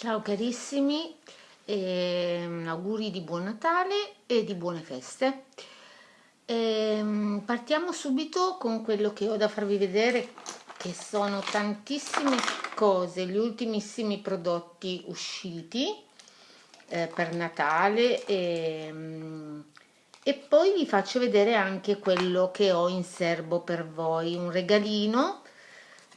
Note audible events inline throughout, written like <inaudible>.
Ciao carissimi, e auguri di buon Natale e di buone feste. Ehm, partiamo subito con quello che ho da farvi vedere che sono tantissime cose, gli ultimissimi prodotti usciti eh, per Natale ehm, e poi vi faccio vedere anche quello che ho in serbo per voi, un regalino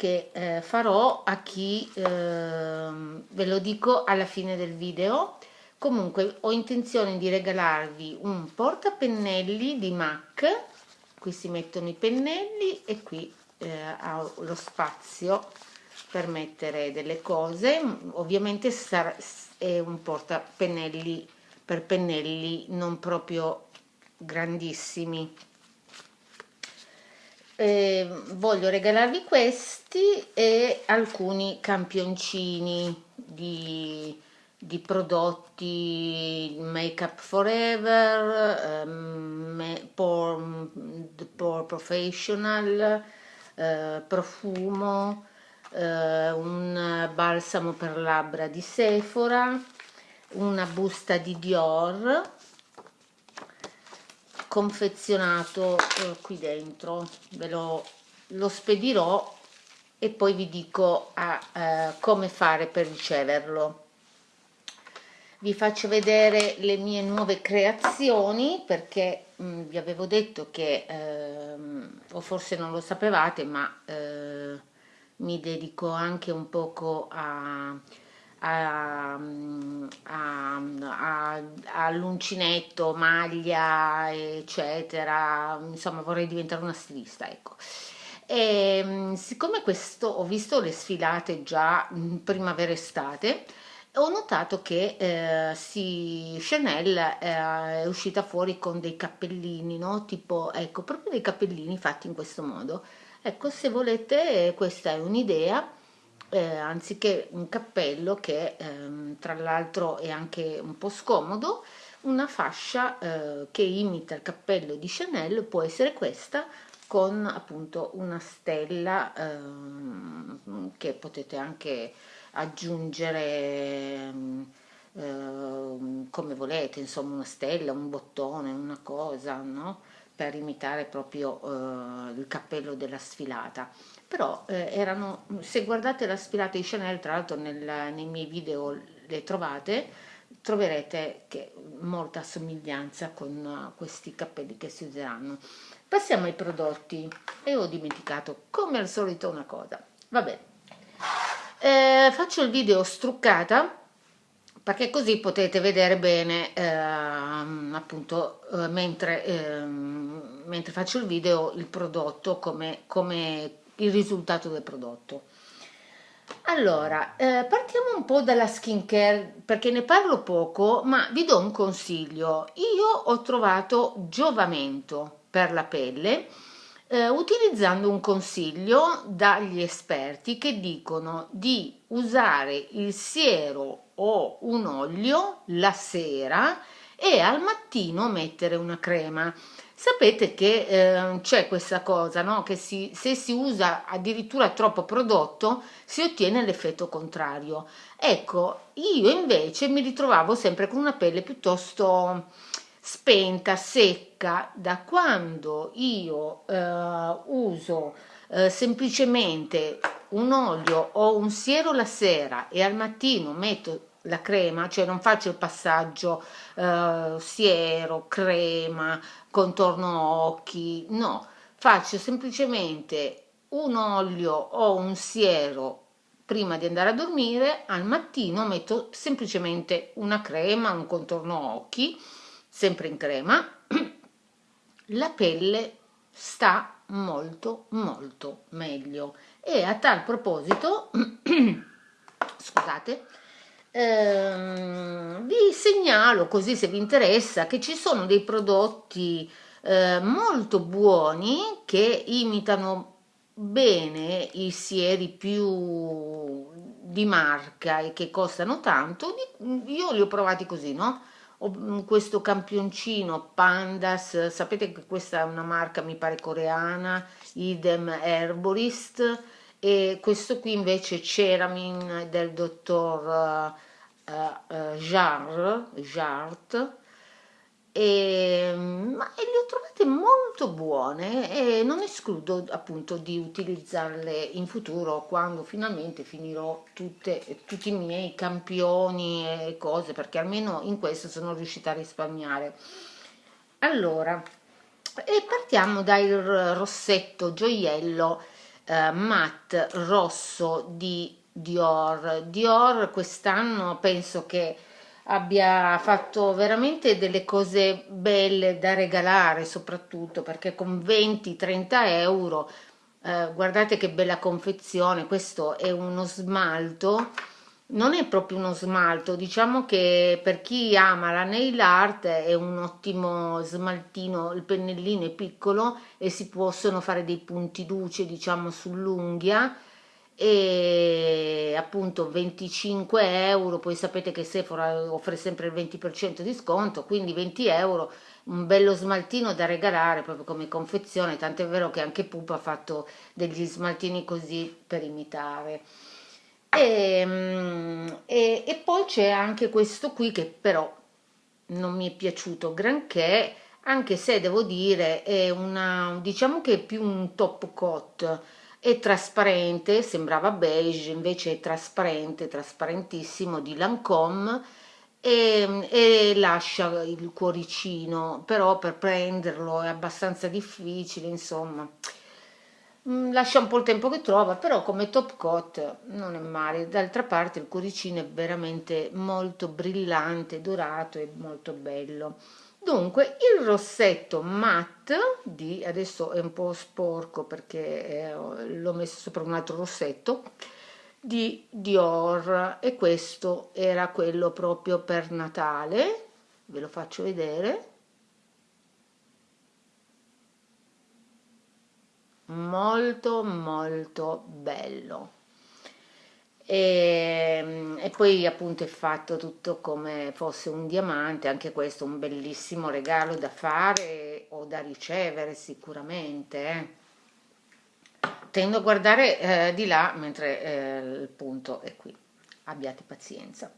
che eh, farò a chi eh, ve lo dico alla fine del video. Comunque ho intenzione di regalarvi un portapennelli di MAC. Qui si mettono i pennelli e qui eh, ha lo spazio per mettere delle cose. Ovviamente sarà, è un portapennelli per pennelli non proprio grandissimi eh, voglio regalarvi questi e alcuni campioncini di, di prodotti make up forever um, por, por professional uh, profumo uh, un balsamo per labbra di Sephora una busta di Dior confezionato eh, qui dentro. Ve lo, lo, spedirò e poi vi dico a, eh, come fare per riceverlo. Vi faccio vedere le mie nuove creazioni perché mh, mm, vi avevo detto che ehm, o forse non lo sapevate ma eh, mi dedico anche un poco a all'uncinetto, maglia, eccetera, insomma vorrei diventare una stilista, ecco. E, ehm, siccome questo ho visto le sfilate già primavera-estate, ho notato che eh, sì, Chanel eh, è uscita fuori con dei cappellini, no? tipo, ecco, proprio dei cappellini fatti in questo modo. Ecco, se volete, questa è un'idea eh, anziché un cappello che ehm, tra l'altro è anche un po' scomodo, una fascia eh, che imita il cappello di Chanel può essere questa con appunto una stella ehm, che potete anche aggiungere ehm, come volete, insomma una stella, un bottone, una cosa, no? Per imitare proprio eh, il cappello della sfilata però eh, erano, se guardate la sfilata di Chanel, tra l'altro nei miei video le trovate, troverete che molta somiglianza con uh, questi cappelli che si useranno. Passiamo ai prodotti e ho dimenticato come al solito una cosa, va bene. Eh, faccio il video struccata perché così potete vedere bene eh, appunto eh, mentre, ehm, mentre faccio il video il prodotto come, come il risultato del prodotto. Allora, eh, partiamo un po' dalla skincare perché ne parlo poco, ma vi do un consiglio. Io ho trovato giovamento per la pelle eh, utilizzando un consiglio dagli esperti che dicono di usare il siero o un olio la sera e al mattino mettere una crema. Sapete che eh, c'è questa cosa, no? che si, se si usa addirittura troppo prodotto si ottiene l'effetto contrario. Ecco, io invece mi ritrovavo sempre con una pelle piuttosto spenta, secca, da quando io eh, uso eh, semplicemente un olio o un siero la sera e al mattino metto la crema, cioè non faccio il passaggio eh, siero, crema, contorno occhi, no, faccio semplicemente un olio o un siero prima di andare a dormire, al mattino metto semplicemente una crema, un contorno occhi, sempre in crema, <clears throat> la pelle sta molto molto meglio. E a tal proposito <clears throat> scusate eh, vi segnalo così se vi interessa che ci sono dei prodotti eh, molto buoni che imitano bene i sieri più di marca e che costano tanto. Io li ho provati così no questo campioncino Pandas sapete che questa è una marca mi pare coreana idem Herborist e questo qui invece Ceramin del dottor uh, uh, Jar, Jart e, ma, e le ho trovate molto buone e non escludo appunto di utilizzarle in futuro quando finalmente finirò tutte, tutti i miei campioni e cose perché almeno in questo sono riuscita a risparmiare. Allora e partiamo dal rossetto gioiello eh, matte rosso di Dior. Dior quest'anno penso che abbia fatto veramente delle cose belle da regalare soprattutto perché con 20-30 euro eh, guardate che bella confezione questo è uno smalto non è proprio uno smalto diciamo che per chi ama la nail art è un ottimo smaltino il pennellino è piccolo e si possono fare dei punti luce diciamo sull'unghia e appunto 25 euro poi sapete che Sephora offre sempre il 20% di sconto quindi 20 euro un bello smaltino da regalare proprio come confezione tant'è vero che anche Pupa ha fatto degli smaltini così per imitare. E, mm, e, e poi c'è anche questo qui che però non mi è piaciuto granché anche se devo dire è una diciamo che è più un top coat è trasparente, sembrava beige, invece è trasparente, trasparentissimo di Lancome e, e, lascia il cuoricino, però per prenderlo è abbastanza difficile, insomma. Mm, lascia un po' il tempo che trova, però come top coat non è male. D'altra parte il cuoricino è veramente molto brillante, dorato e molto bello dunque il rossetto matte di adesso è un po' sporco perché eh, l'ho messo sopra un altro rossetto di Dior. E questo era quello proprio per Natale. Ve lo faccio vedere. Molto molto bello e, e, poi appunto è fatto tutto come fosse un diamante, anche questo un bellissimo regalo da fare o da ricevere sicuramente. Eh. Tendo a guardare eh, di là mentre eh, il punto è qui, abbiate pazienza.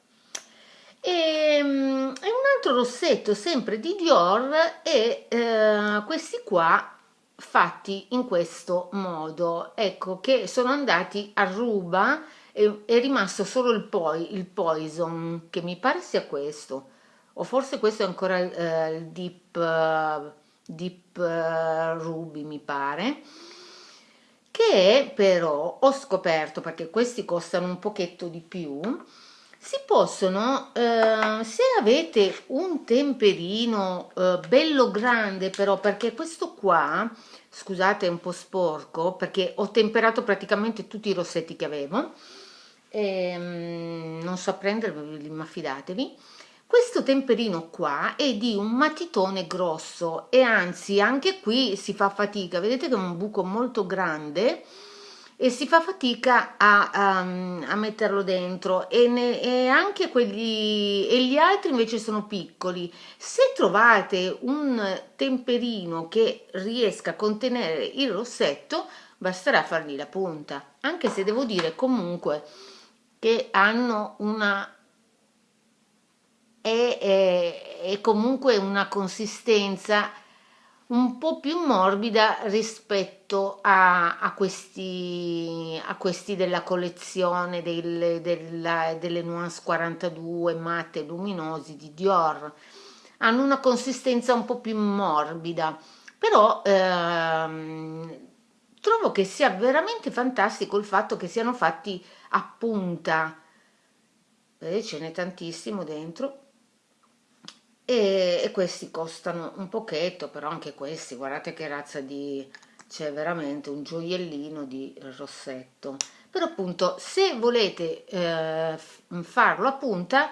E, um, un altro rossetto sempre di Dior e eh, questi qua fatti in questo modo, ecco che sono andati a ruba è, rimasto solo il, poi, il poison che mi pare sia questo. O forse questo è ancora eh, il deep, uh, deep uh, ruby mi pare. Che però ho scoperto perché questi costano un pochetto di più si possono eh, se avete un temperino eh, bello grande però perché questo qua scusate è un po' sporco perché ho temperato praticamente tutti i rossetti che avevo ehm, non so prenderli ma fidatevi. Questo temperino qua è di un matitone grosso e anzi anche qui si fa fatica. Vedete che è un buco molto grande e si fa fatica a, a, a metterlo dentro. E, ne, e, anche quelli e gli altri invece sono piccoli. Se trovate un temperino che riesca a contenere il rossetto basterà fargli la punta. Anche se devo dire comunque che hanno una è, è, è comunque una consistenza un po' più morbida rispetto a, a, questi, a questi della collezione delle, della, delle Nuance 42 matte luminosi di Dior. Hanno una consistenza un po' più morbida però ehm, trovo che sia veramente fantastico il fatto che siano fatti punta vedete ce n'è tantissimo dentro e, e, questi costano un pochetto però anche questi guardate che razza di c'è veramente un gioiellino di rossetto. Però appunto se volete eh, farlo a punta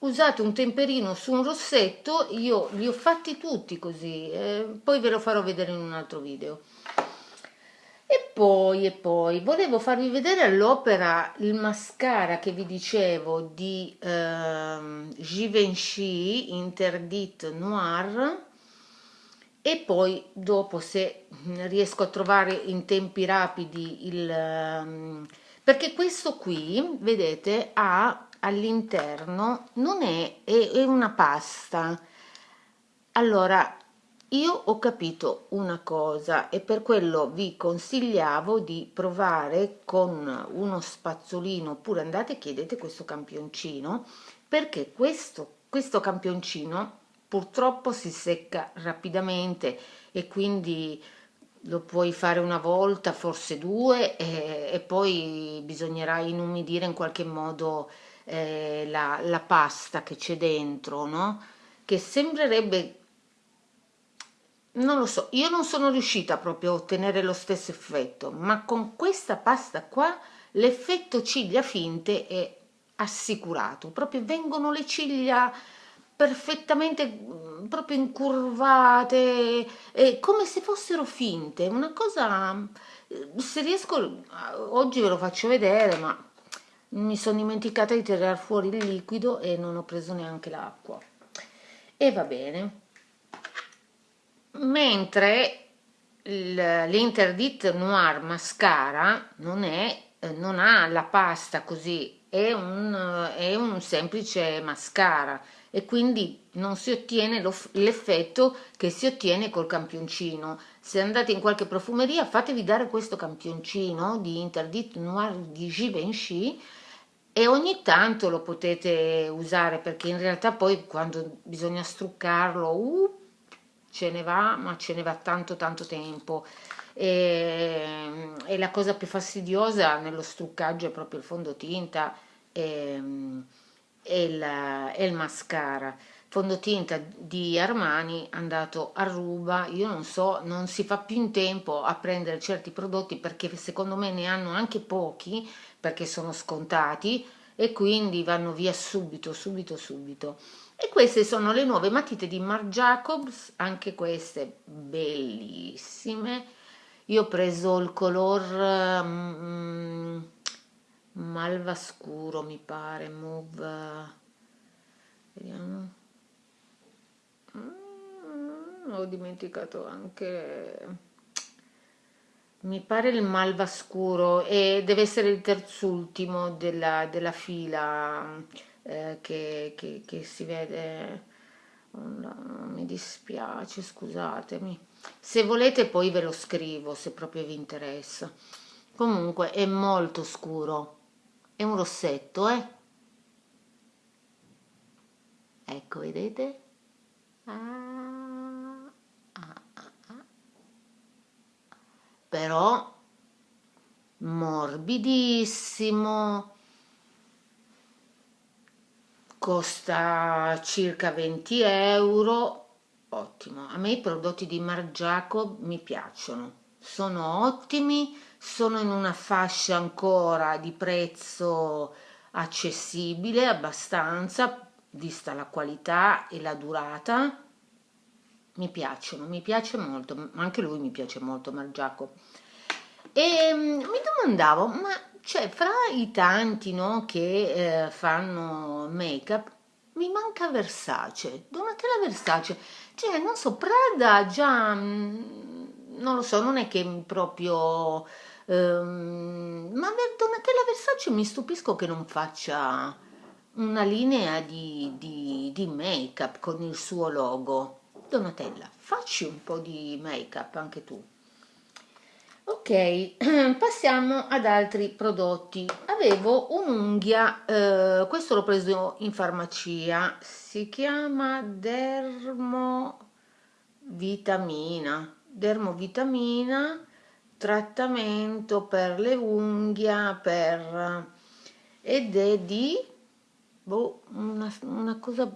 usate un temperino su un rossetto io li ho fatti tutti così eh, poi ve lo farò vedere in un altro video e poi, e poi, volevo farvi vedere all'opera il mascara che vi dicevo di eh, Givenchy Interdit Noir. E poi dopo se riesco a trovare in tempi rapidi il... Um, perché questo qui, vedete, ha all'interno non è, è, è una pasta. Allora io ho capito una cosa e per quello vi consigliavo di provare con uno spazzolino oppure andate e chiedete questo campioncino perché questo, questo campioncino purtroppo si secca rapidamente e quindi lo puoi fare una volta, forse due e, e poi bisognerà inumidire in qualche modo eh, la, la pasta che c'è dentro, no? Che sembrerebbe non lo so, io non sono riuscita proprio a ottenere lo stesso effetto, ma con questa pasta qua l'effetto ciglia finte è assicurato, proprio vengono le ciglia perfettamente mm, proprio incurvate, eh, come se fossero finte, una cosa, eh, se riesco, oggi ve lo faccio vedere, ma mi sono dimenticata di tirare fuori il liquido e non ho preso neanche l'acqua. E va bene mentre l'Interdit Noir Mascara non, è, eh, non ha la pasta così, è un, è un semplice mascara e quindi non si ottiene l'effetto che si ottiene col campioncino. Se andate in qualche profumeria fatevi dare questo campioncino di Interdit Noir di Givenchy e ogni tanto lo potete usare perché in realtà poi quando bisogna struccarlo uh, ce ne va, ma ce ne va tanto tanto tempo. E, e la cosa più fastidiosa nello struccaggio è proprio il fondotinta e, e, il, e il mascara. Fondotinta di Armani andato a ruba, io non so, non si fa più in tempo a prendere certi prodotti perché secondo me ne hanno anche pochi perché sono scontati e quindi vanno via subito, subito, subito e queste sono le nuove matite di Marc Jacobs anche queste bellissime. Io ho preso il color um, malva scuro mi pare mauve. Vediamo. Mm, ho dimenticato anche mi pare il malva scuro e deve essere il terzultimo della, della fila eh, che, che, che, si vede mi dispiace scusatemi. Se volete poi ve lo scrivo se proprio vi interessa. Comunque è molto scuro. È un rossetto eh? Ecco vedete? Ah, ah, ah, però morbidissimo costa circa 20 euro. Ottimo. A me i prodotti di Marc Jacob mi piacciono. Sono ottimi sono in una fascia ancora di prezzo accessibile abbastanza vista la qualità e la durata. Mi piacciono mi piace molto anche lui mi piace molto Marc Jacob. E mm, mi domandavo ma cioè fra i tanti no, che eh, fanno make up mi manca Versace. Donatella Versace. Cioè non so Prada già mm, non lo so non è che proprio ehm, ma Donatella Versace mi stupisco che non faccia una linea di, di, di make up con il suo logo. Donatella facci un po' di make up anche tu ok <clears throat> passiamo ad altri prodotti. Avevo un'unghia eh, questo l'ho preso in farmacia. Si chiama dermovitamina. Dermovitamina trattamento per le unghie per ed è di boh, una, una cosa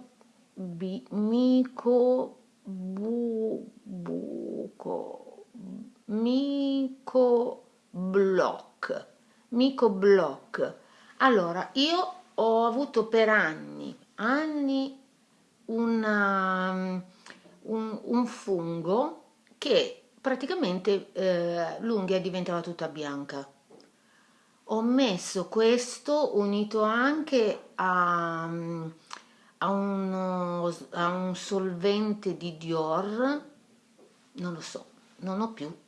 bi, mico bu, buco Mico Block. Mico Block. Allora, io ho avuto per anni, anni una, un, un fungo che praticamente eh, l'unghia diventava tutta bianca. Ho messo questo unito anche a, a, uno, a un solvente di Dior, non lo so, non ho più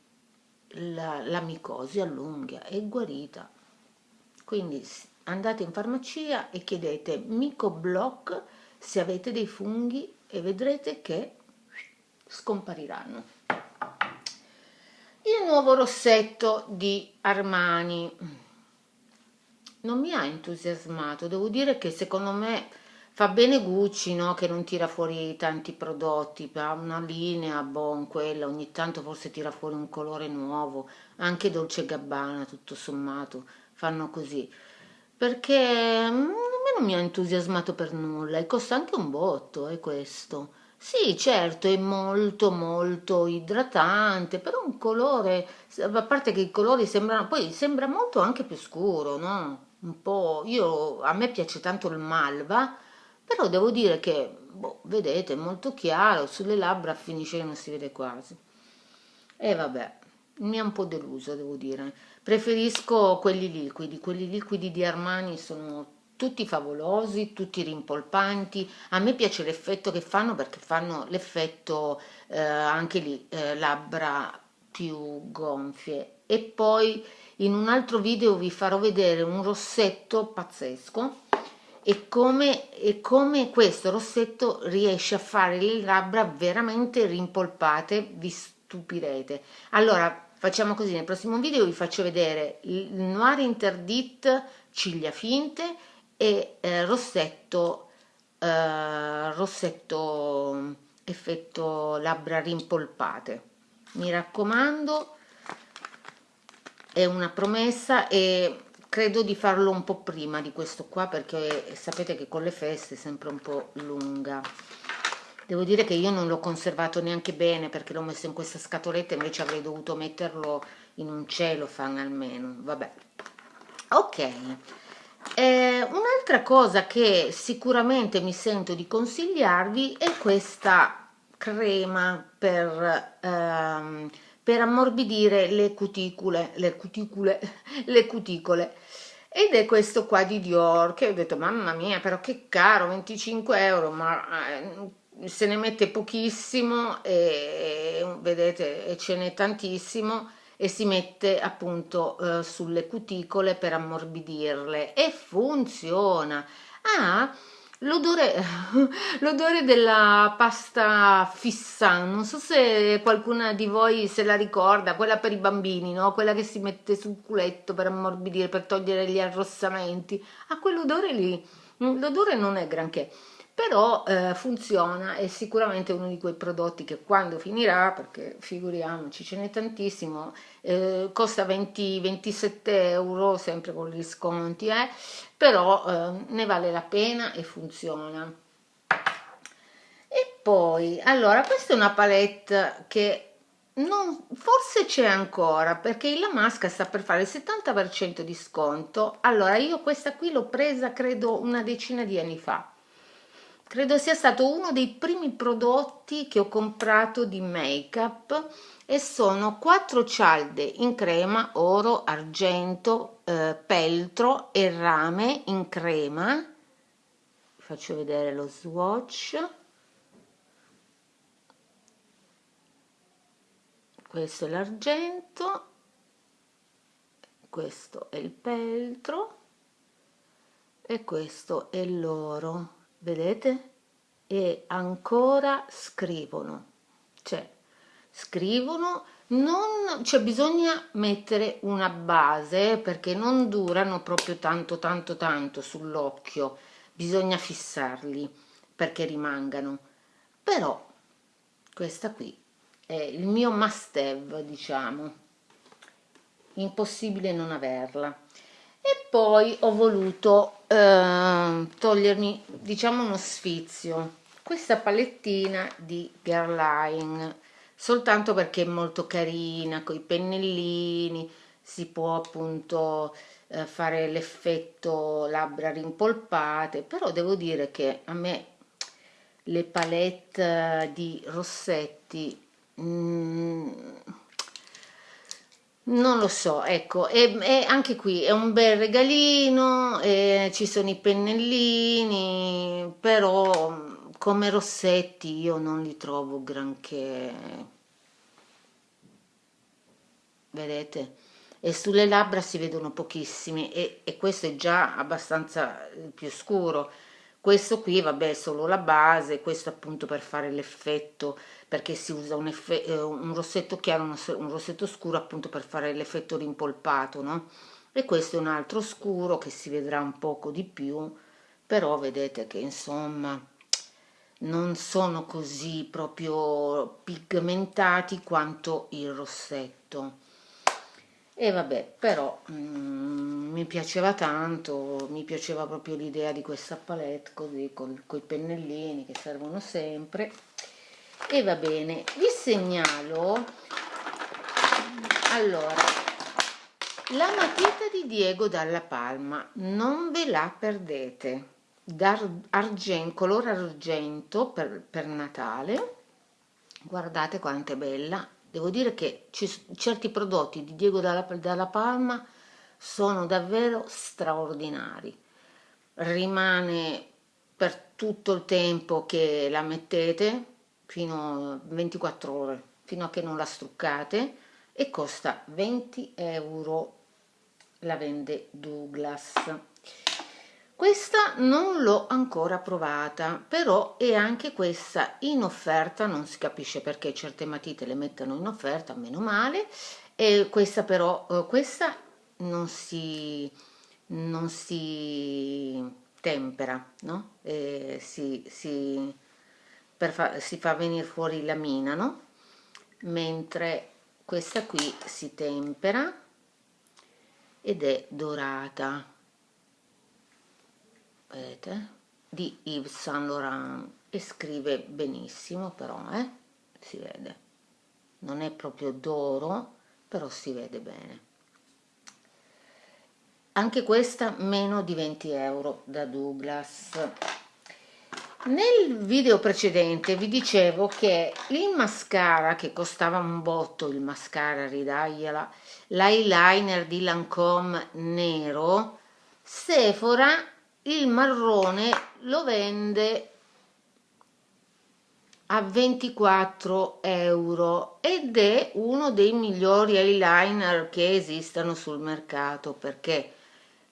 la, la micosi all'unghia è guarita. Quindi andate in farmacia e chiedete Micoblock se avete dei funghi e vedrete che scompariranno. Il nuovo rossetto di Armani. Non mi ha entusiasmato devo dire che secondo me fa bene Gucci no? che non tira fuori tanti prodotti ha una linea bon quella ogni tanto forse tira fuori un colore nuovo. Anche Dolce Gabbana tutto sommato fanno così. Perché mm, a me non mi ha entusiasmato per nulla e costa anche un botto è questo. Sì certo è molto molto idratante però un colore a parte che i colori sembrano poi sembra molto anche più scuro no? Un po' io a me piace tanto il malva però devo dire che boh, vedete è molto chiaro sulle labbra finisce che non si vede quasi. E vabbè mi ha un po' deluso devo dire. Preferisco quelli liquidi quelli liquidi di Armani sono tutti favolosi tutti rimpolpanti. A me piace l'effetto che fanno perché fanno l'effetto eh, anche lì eh, labbra più gonfie. E poi in un altro video vi farò vedere un rossetto pazzesco e come, e come questo rossetto riesce a fare le labbra veramente rimpolpate vi stupirete. Allora facciamo così nel prossimo video vi faccio vedere il noir interdit ciglia finte e eh, rossetto eh, rossetto effetto labbra rimpolpate. Mi raccomando è una promessa e credo di farlo un po' prima di questo qua perché sapete che con le feste è sempre un po' lunga. Devo dire che io non l'ho conservato neanche bene perché l'ho messo in questa scatoletta invece avrei dovuto metterlo in un celofan almeno vabbè. Ok. Eh, un'altra cosa che sicuramente mi sento di consigliarvi è questa crema per ehm, per ammorbidire le cuticole, le cuticole, <laughs> le cuticole. Ed è questo qua di Dior, che ho detto, mamma mia, però che caro, 25 euro, ma eh, se ne mette pochissimo e, vedete, e ce n'è tantissimo e si mette appunto eh, sulle cuticole per ammorbidirle e funziona. Ah, L'odore, <laughs> l'odore della pasta fissa, non so se qualcuna di voi se la ricorda, quella per i bambini, no? quella che si mette sul culetto per ammorbidire, per togliere gli arrossamenti. Ha quell'odore lì, l'odore non è granché però eh, funziona è sicuramente uno di quei prodotti che quando finirà perché figuriamoci ce n'è tantissimo eh, costa 20 27 euro sempre con gli sconti eh, però eh, ne vale la pena e funziona. E poi allora questa è una palette che non, forse c'è ancora perché la Masca sta per fare il 70% di sconto. Allora io questa qui l'ho presa credo una decina di anni fa credo sia stato uno dei primi prodotti che ho comprato di make up e sono quattro cialde in crema oro argento eh, peltro e rame in crema. Faccio vedere lo swatch. Questo è l'argento questo è il peltro e questo è l'oro vedete? E ancora scrivono, cioè scrivono, non, cioè bisogna mettere una base perché non durano proprio tanto tanto tanto sull'occhio, bisogna fissarli perché rimangano, però questa qui è il mio must have diciamo, impossibile non averla e poi ho voluto eh, togliermi diciamo uno sfizio questa palettina di Guerlain soltanto perché è molto carina con i pennellini si può appunto eh, fare l'effetto labbra rimpolpate però devo dire che a me le palette di rossetti mm, non lo so, ecco, e, e anche qui è un bel regalino, ci sono i pennellini, però come rossetti io non li trovo granché, vedete? e sulle labbra si vedono pochissimi e, e questo è già abbastanza eh, più scuro questo qui vabbè è solo la base questo appunto per fare l'effetto perché si usa un, eh, un rossetto chiaro un, rossetto scuro appunto per fare l'effetto rimpolpato no? E questo è un altro scuro che si vedrà un poco di più però vedete che insomma non sono così proprio pigmentati quanto il rossetto. E vabbè però mm, mi piaceva tanto mi piaceva proprio l'idea di questa palette così con i pennellini che servono sempre e va bene vi segnalo allora la matita di Diego dalla Palma, non ve la perdete, d'argento, colore argento per, per Natale, guardate quanto è bella, devo dire che certi prodotti di Diego dalla, dalla Palma sono davvero straordinari, rimane per tutto il tempo che la mettete, fino a 24 ore, fino a che non la struccate, e costa 20 euro. La vende Douglas. Questa non l'ho ancora provata però è anche questa in offerta non si capisce perché certe matite le mettono in offerta meno male. E questa però eh, questa non si non si tempera no? E si, si, fa, si fa venire fuori la mina no? Mentre questa qui si tempera ed è dorata. Vedete? Di Yves Saint Laurent. E scrive benissimo però eh? si vede. Non è proprio d'oro però si vede bene. Anche questa meno di 20 euro da Douglas nel video precedente vi dicevo che il mascara che costava un botto il mascara ridagliela l'eyeliner di Lancome nero Sephora il marrone lo vende a 24 euro ed è uno dei migliori eyeliner che esistano sul mercato perché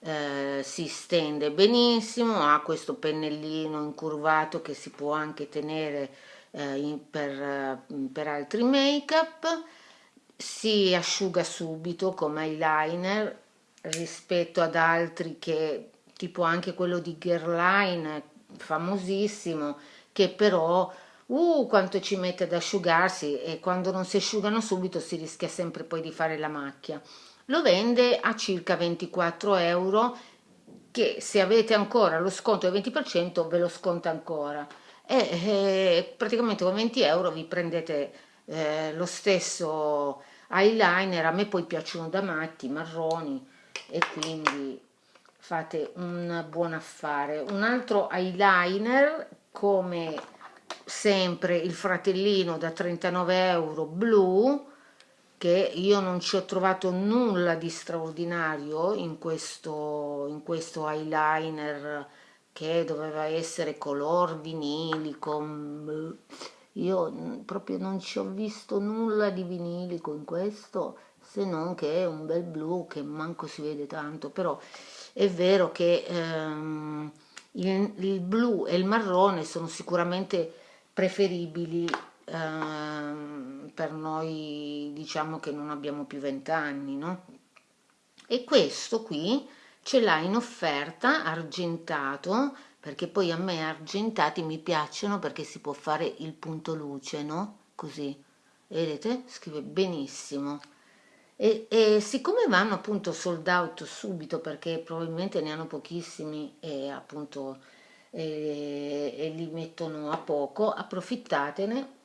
eh, si stende benissimo ha questo pennellino incurvato che si può anche tenere eh, in, per, per altri make up si asciuga subito come eyeliner rispetto ad altri che tipo anche quello di Guerlain famosissimo che però uh quanto ci mette ad asciugarsi e quando non si asciugano subito si rischia sempre poi di fare la macchia lo vende a circa 24 euro che se avete ancora lo sconto del 20% ve lo sconta ancora e eh, praticamente con 20 euro vi prendete eh, lo stesso eyeliner, a me poi piacciono da matti, marroni e quindi fate un buon affare. Un altro eyeliner come sempre il fratellino da 39 euro blu che io non ci ho trovato nulla di straordinario in questo, in questo eyeliner che doveva essere color vinilico io mm, proprio non ci ho visto nulla di vinilico in questo se non che è un bel blu che manco si vede tanto però è vero che ehm, il, il, blu e il marrone sono sicuramente preferibili ehm, per noi diciamo che non abbiamo più vent'anni no? e questo qui ce l'ha in offerta argentato perché poi a me argentati mi piacciono perché si può fare il punto luce, no? Così, vedete? Scrive benissimo. E, e, siccome vanno appunto sold out subito perché probabilmente ne hanno pochissimi e appunto e, e li mettono a poco, approfittatene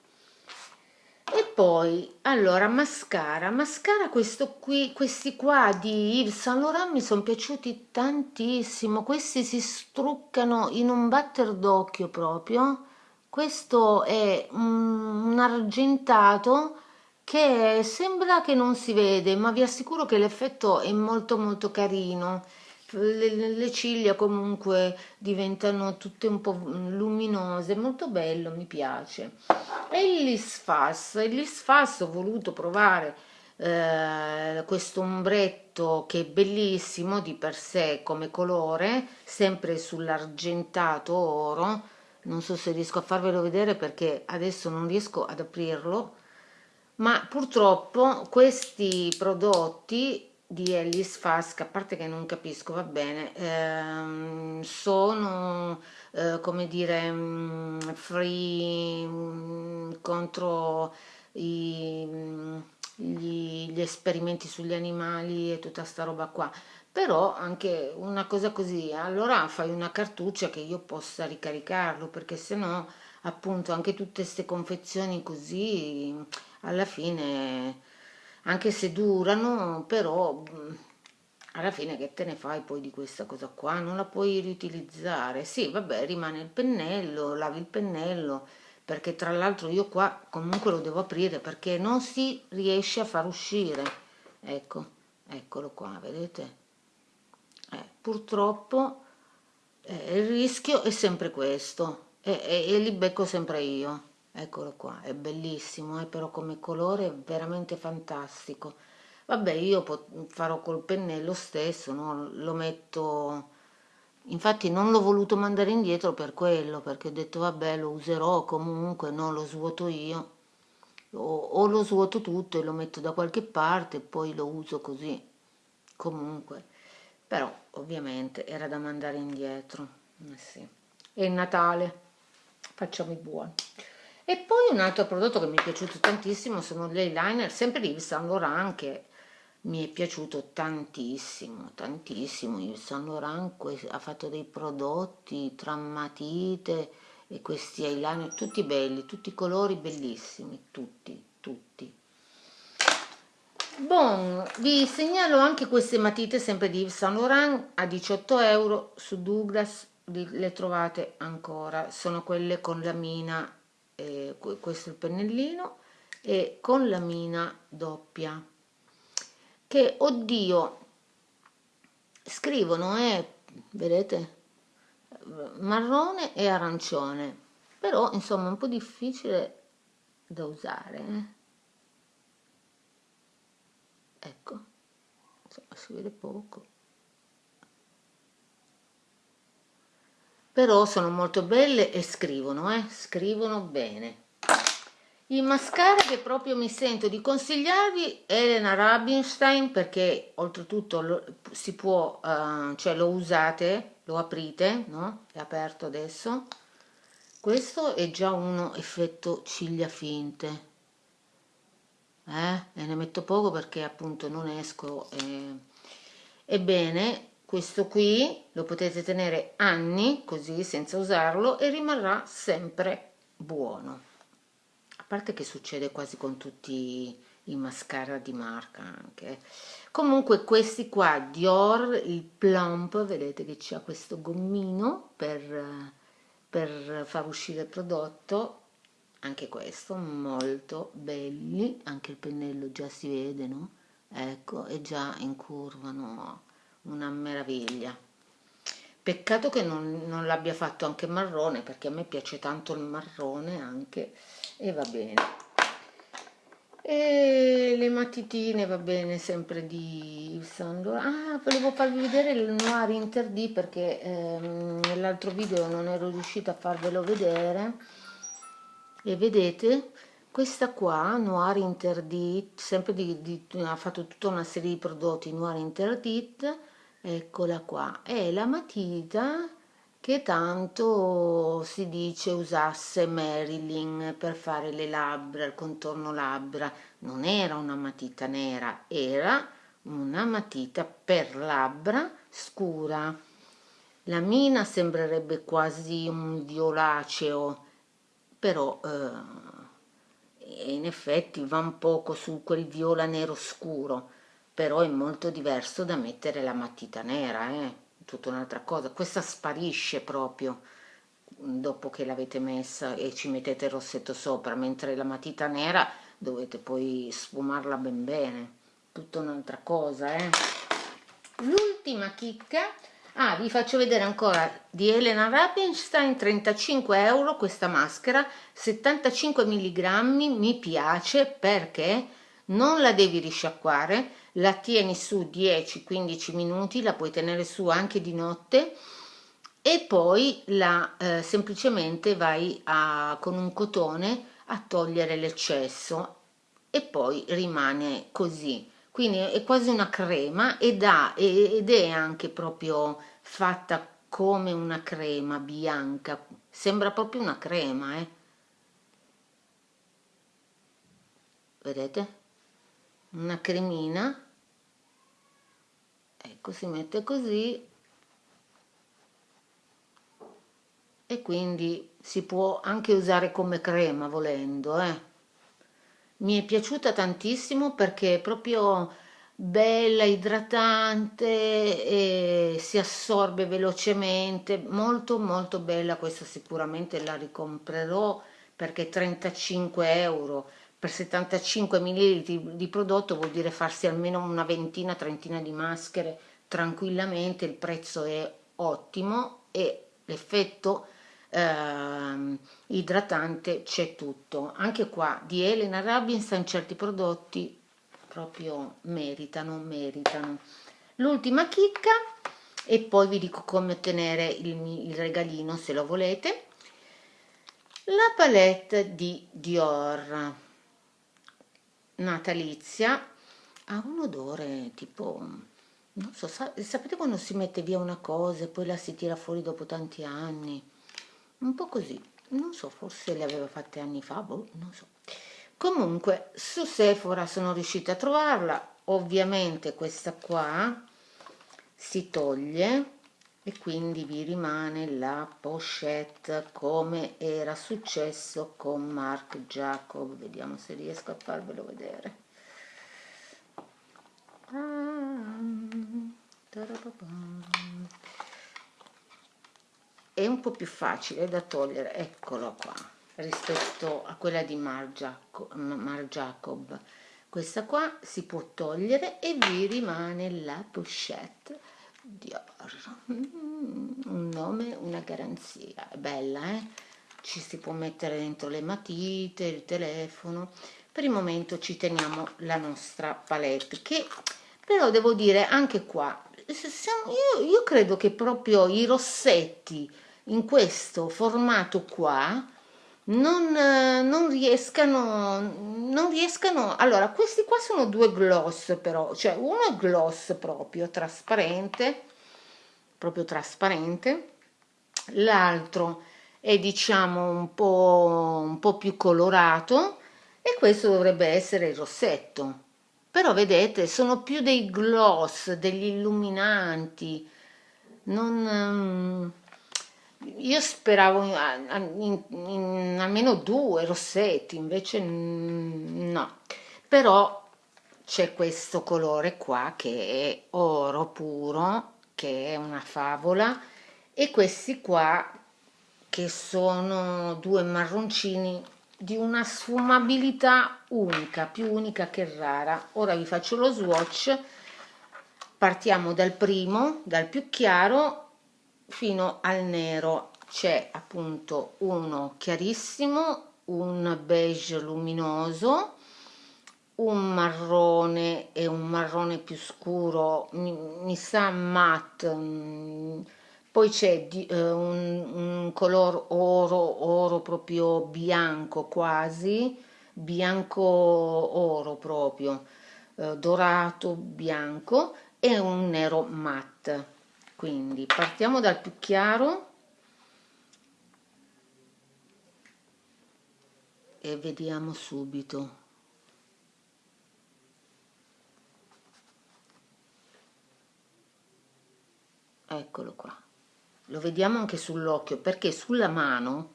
e poi allora mascara. Mascara questo qui questi qua di Yves Saint Laurent mi sono piaciuti tantissimo. Questi si struccano in un batter d'occhio proprio. Questo è un, argentato che sembra che non si vede ma vi assicuro che l'effetto è molto molto carino le, le, ciglia comunque diventano tutte un po' luminose, molto bello, mi piace. E il Lisfas, il Lisfas ho voluto provare eh, questo ombretto che è bellissimo di per sé come colore sempre sull'argentato oro non so se riesco a farvelo vedere perché adesso non riesco ad aprirlo ma purtroppo questi prodotti di Ellis Fask, a parte che non capisco, va bene, ehm, sono, eh, come dire, mm, free mm, contro i, mm, gli, gli, esperimenti sugli animali e tutta sta roba qua, però anche una cosa così, allora fai una cartuccia che io possa ricaricarlo, perché se no appunto anche tutte queste confezioni così alla fine anche se durano però alla fine che te ne fai poi di questa cosa qua? Non la puoi riutilizzare. Sì vabbè rimane il pennello lavi il pennello perché tra l'altro io qua comunque lo devo aprire perché non si riesce a far uscire. Ecco eccolo qua vedete? Eh, purtroppo eh, il rischio è sempre questo e, e, e li becco sempre io eccolo qua è bellissimo eh, però come colore è veramente fantastico vabbè io farò col pennello stesso no? lo metto infatti non l'ho voluto mandare indietro per quello perché ho detto vabbè lo userò comunque non lo svuoto io o, o lo svuoto tutto e lo metto da qualche parte e poi lo uso così comunque però ovviamente era da mandare indietro eh sì. è Natale facciamo i buoni e poi un altro prodotto che mi è piaciuto tantissimo sono gli eyeliner, sempre di Yves Saint Laurent che mi è piaciuto tantissimo, tantissimo. Yves Saint Laurent ha fatto dei prodotti tra matite e questi eyeliner tutti belli, tutti i colori bellissimi, tutti, tutti. Bon, vi segnalo anche queste matite sempre di Yves Saint Laurent a 18 euro su Douglas, le trovate ancora, sono quelle con la mina eh, questo è il pennellino e con la mina doppia che oddio scrivono è eh, vedete marrone e arancione però insomma è un po' difficile da usare eh? ecco insomma si vede poco però sono molto belle e scrivono, eh? scrivono bene. Il mascara che proprio mi sento di consigliarvi è Elena Rubinstein perché oltretutto lo, si può, uh, cioè lo usate, lo aprite, no? È aperto adesso. Questo è già uno effetto ciglia finte. Eh? E ne metto poco perché appunto non esco. Eh. Ebbene, questo qui lo potete tenere anni così senza usarlo e rimarrà sempre buono. A parte che succede quasi con tutti i mascara di marca anche comunque questi qua Dior il plump vedete che c'è questo gommino per, per far uscire il prodotto. Anche questo molto belli. Anche il pennello già si vede no? Ecco è già in curva no una meraviglia. Peccato che non, non l'abbia fatto anche marrone perché a me piace tanto il marrone anche e va bene. E le matitine va bene sempre di Yves ah volevo farvi vedere il Noir Interdit perché ehm, nell'altro video non ero riuscita a farvelo vedere. E vedete? Questa qua Noir Interdit sempre di, di, ha fatto tutta una serie di prodotti Noir Interdit eccola qua. È la matita che tanto si dice usasse Marilyn per fare le labbra, il contorno labbra. Non era una matita nera era una matita per labbra scura. La mina sembrerebbe quasi un violaceo però eh, in effetti va un poco su quel viola nero scuro però è molto diverso da mettere la matita nera, eh? tutta un'altra cosa. Questa sparisce proprio dopo che l'avete messa e ci mettete il rossetto sopra, mentre la matita nera dovete poi sfumarla ben bene, tutta un'altra cosa. Eh? L'ultima chicca, ah vi faccio vedere ancora di Elena Rapinstein, 35 euro questa maschera, 75 mg, mi piace perché non la devi risciacquare, la tieni su 10-15 minuti, la puoi tenere su anche di notte e poi la eh, semplicemente vai a, con un cotone a togliere l'eccesso e poi rimane così. Quindi è quasi una crema ed, ha, ed è anche proprio fatta come una crema bianca. Sembra proprio una crema eh? vedete? Una cremina ecco si mette così e quindi si può anche usare come crema volendo eh. mi è piaciuta tantissimo perché è proprio bella idratante e si assorbe velocemente molto molto bella questa sicuramente la ricomprerò perché 35 euro per 75 ml di prodotto vuol dire farsi almeno una ventina, trentina di maschere tranquillamente, il prezzo è ottimo e l'effetto eh, idratante c'è tutto. Anche qua di Elena Robinson certi prodotti proprio meritano, meritano. L'ultima chicca e poi vi dico come ottenere il, il regalino se lo volete. La palette di Dior natalizia ha un odore tipo non so sapete quando si mette via una cosa e poi la si tira fuori dopo tanti anni? Un po' così. Non so forse le aveva fatte anni fa boh, non so. Comunque su Sephora sono riuscita a trovarla. Ovviamente questa qua si toglie e quindi vi rimane la pochette come era successo con Marc Jacob. Vediamo se riesco a farvelo vedere è un po' più facile da togliere eccolo qua rispetto a quella di Marc Jacob questa qua si può togliere e vi rimane la pochette Dior mm, un nome una garanzia. È bella eh? Ci si può mettere dentro le matite il telefono. Per il momento ci teniamo la nostra palette che però devo dire anche qua io, io credo che proprio i rossetti in questo formato qua non, non, riescano non riescano allora questi qua sono due gloss però cioè uno è gloss proprio trasparente proprio trasparente l'altro è diciamo un po un po più colorato e questo dovrebbe essere il rossetto però vedete sono più dei gloss degli illuminanti non um, io speravo in, in, in, almeno due rossetti, invece no. Però c'è questo colore qua che è oro puro, che è una favola, e questi qua che sono due marroncini di una sfumabilità unica, più unica che rara. Ora vi faccio lo swatch, partiamo dal primo, dal più chiaro fino al nero. C'è appunto uno chiarissimo un beige luminoso un marrone e un marrone più scuro. Mi, mi sa matte mm, poi c'è eh, un, un color oro oro proprio bianco quasi bianco oro proprio eh, dorato bianco e un nero matte. Quindi partiamo dal più chiaro e vediamo subito. Eccolo qua lo vediamo anche sull'occhio perché sulla mano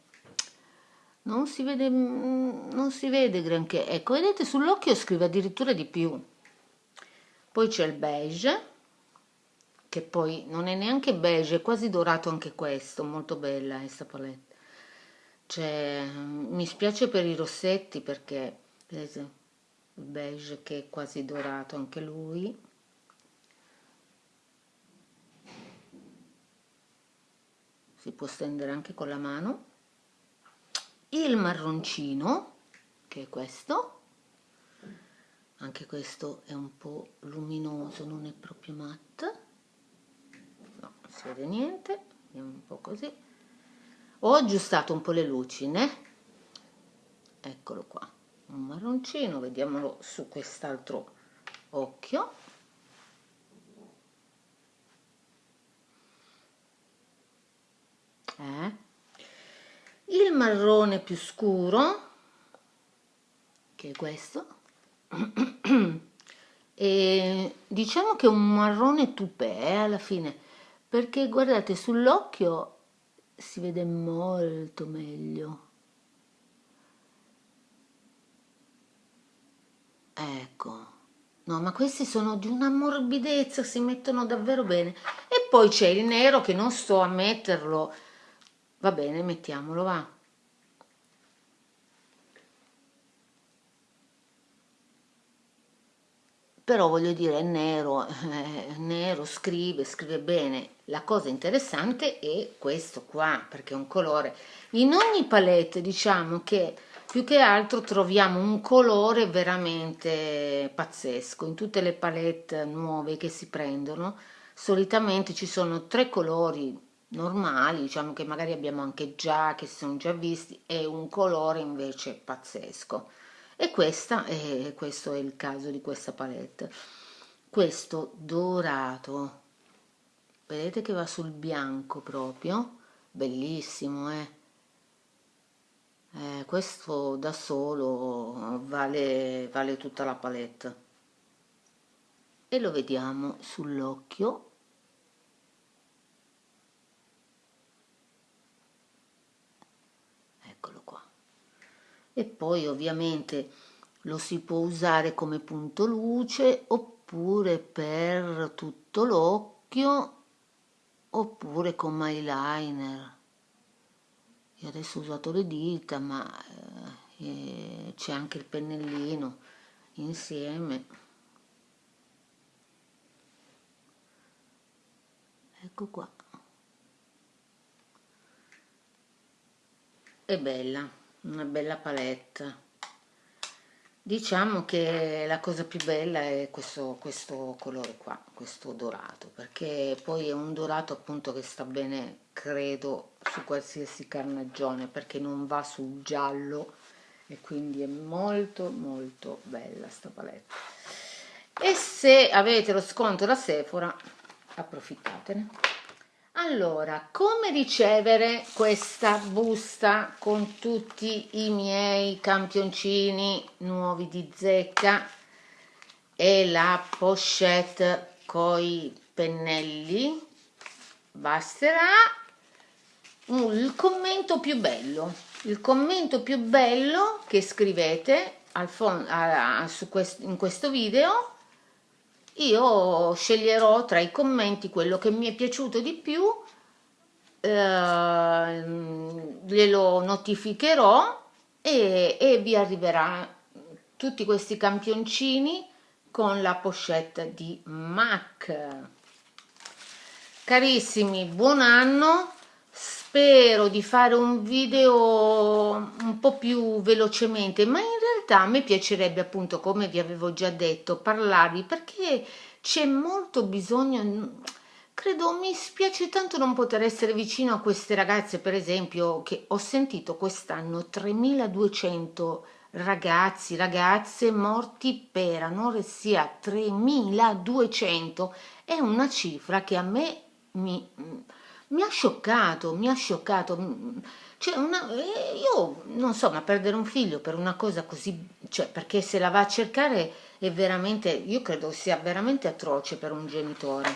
non si vede non si vede granché ecco vedete sull'occhio scrive addirittura di più poi c'è il beige che poi non è neanche beige, è quasi dorato anche questo, molto bella questa palette. Cioè, mi spiace per i rossetti perché, vedete, il beige che è quasi dorato anche lui. Si può stendere anche con la mano. Il marroncino, che è questo, anche questo è un po' luminoso non è proprio matte. No non si vede niente vediamo un po' così. Ho aggiustato un po' le luci né? Eccolo qua un marroncino vediamolo su quest'altro occhio eh? il marrone più scuro che è questo <clears throat> e diciamo che è un marrone tupè eh, alla fine perché guardate sull'occhio si vede molto meglio. Ecco. No ma questi sono di una morbidezza si mettono davvero bene. E poi c'è il nero che non sto a metterlo va bene mettiamolo va però voglio dire è nero, eh, nero, scrive, scrive bene. La cosa interessante è questo qua, perché è un colore. In ogni palette diciamo che più che altro troviamo un colore veramente pazzesco. In tutte le palette nuove che si prendono, solitamente ci sono tre colori normali, diciamo che magari abbiamo anche già, che si sono già visti, e un colore invece pazzesco. E questa è, questo è il caso di questa palette. Questo dorato vedete che va sul bianco proprio? Bellissimo eh? eh questo da solo vale, vale tutta la palette. E lo vediamo sull'occhio e poi ovviamente lo si può usare come punto luce oppure per tutto l'occhio oppure come eyeliner io adesso ho usato le dita ma eh, c'è anche il pennellino insieme. Ecco qua. È bella una bella palette diciamo che la cosa più bella è questo, questo colore qua questo dorato perché poi è un dorato appunto che sta bene credo su qualsiasi carnagione perché non va sul giallo e quindi è molto molto bella sta palette e se avete lo sconto da Sephora approfittatene allora, come ricevere questa busta con tutti i miei campioncini nuovi di zecca e la pochette coi pennelli? Basterà il commento più bello, il commento più bello che scrivete al a, a, quest in questo video io sceglierò tra i commenti quello che mi è piaciuto di più eh, glielo notificherò e, e vi arriverà tutti questi campioncini con la pochette di MAC. Carissimi buon anno. Spero di fare un video un po' più velocemente ma in realtà a me piacerebbe appunto come vi avevo già detto parlarvi perché c'è molto bisogno credo mi spiace tanto non poter essere vicino a queste ragazze per esempio che ho sentito quest'anno 3200 ragazzi ragazze morti per anoressia 3200 è una cifra che a me mi mi ha scioccato, mi ha scioccato. Cioè una, eh, io non so, ma perdere un figlio per una cosa così, cioè perché se la va a cercare è veramente, io credo sia veramente atroce per un genitore.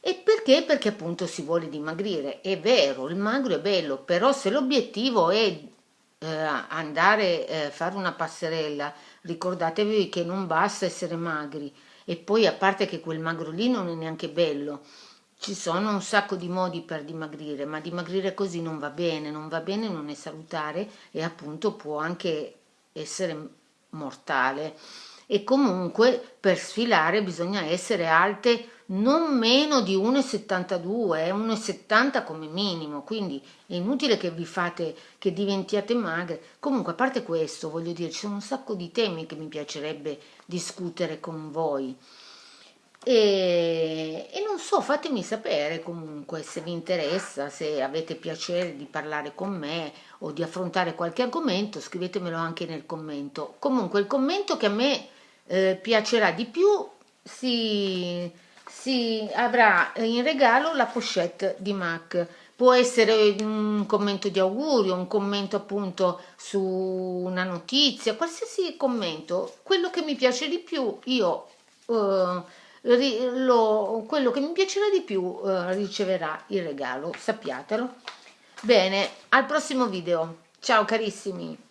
E perché? Perché appunto si vuole dimagrire. È vero, il magro è bello, però se l'obiettivo è eh, andare a eh, fare una passerella, ricordatevi che non basta essere magri. E poi a parte che quel magro lì non è neanche bello, ci sono un sacco di modi per dimagrire, ma dimagrire così non va bene, non va bene, non è salutare e appunto può anche essere mortale. E comunque per sfilare bisogna essere alte non meno di 1,72 1,70 come minimo quindi è inutile che vi fate che diventiate magre comunque a parte questo voglio dire ci sono un sacco di temi che mi piacerebbe discutere con voi e, e, non so, fatemi sapere comunque se vi interessa, se avete piacere di parlare con me o di affrontare qualche argomento, scrivetemelo anche nel commento. Comunque il commento che a me eh, piacerà di più si, si avrà in regalo la pochette di MAC. Può essere un commento di augurio, un commento appunto su una notizia, qualsiasi commento, quello che mi piace di più io... Eh, lo, quello che mi piacerà di più eh, riceverà il regalo, sappiatelo. Bene, al prossimo video. Ciao carissimi!